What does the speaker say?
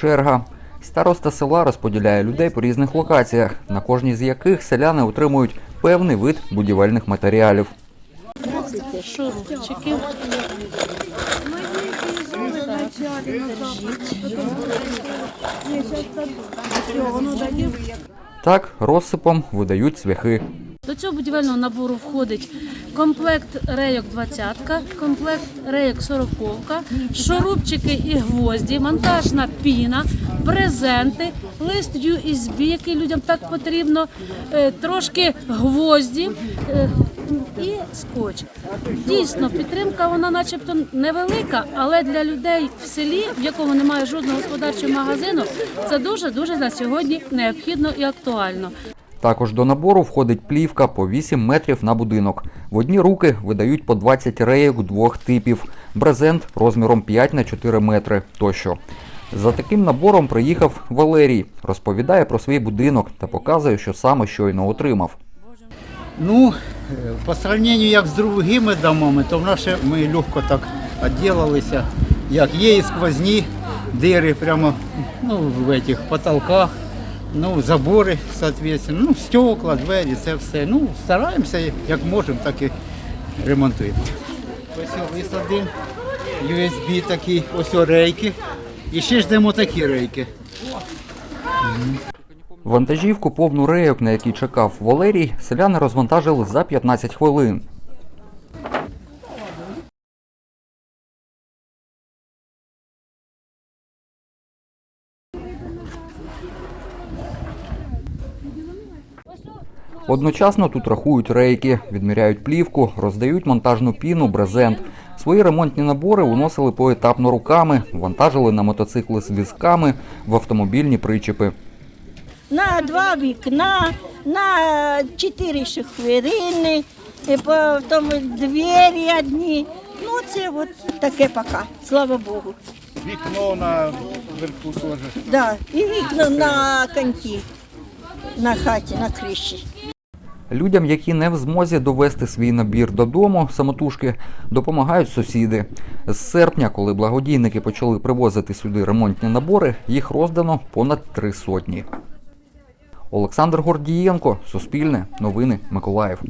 черга. Староста села розподіляє людей по різних локаціях, на кожній з яких селяни отримують певний вид будівельних матеріалів. Так розсипом видають цвяхи. До цього будівельного набору входить комплект рейок 20, комплект рейок 40, шурупчики і гвозді, монтажна піна, брезенти, лист USB, який людям так потрібно, е, трошки гвозді е, і скотч. Дійсно, підтримка вона начебто невелика, але для людей в селі, в якому немає жодного господарчого магазину, це дуже-дуже на сьогодні необхідно і актуально. Також до набору входить плівка по 8 метрів на будинок. В одні руки видають по 20 рейок двох типів, брезент розміром 5 на 4 метри тощо. За таким набором приїхав Валерій, розповідає про свій будинок та показує, що саме щойно отримав. Ну, е, по сравнению як з другими домами, то в наше ми легко так відділилися. Як є і сквозні дири прямо ну, в этих потолках, ну, забори, соответственно, ну, стекла, двері, це все. Ну, стараємося, як можемо, так і ремонтуємо. Ось лист USB такий, ось рейки. І ще ждемо такі рейки. Вантажівку повну рейок, на якій чекав Валерій, селяни розвантажили за 15 хвилин. Одночасно тут рахують рейки, відміряють плівку, роздають монтажну піну, брезент. Свої ремонтні набори уносили поетапно руками, вантажили на мотоцикли з візками, в автомобільні причепи. на два вікна, на чотири шахверини, і потім двері одні. Ну, це от таке пока, слава Богу. Вікно наверху теж. Да, і вікна на коньки, на хаті, на криші. Людям, які не в змозі довести свій набір додому самотужки, допомагають сусіди. З серпня, коли благодійники почали привозити сюди ремонтні набори, їх роздано понад три сотні. Олександр Гордієнко, Суспільне, Новини, Миколаїв.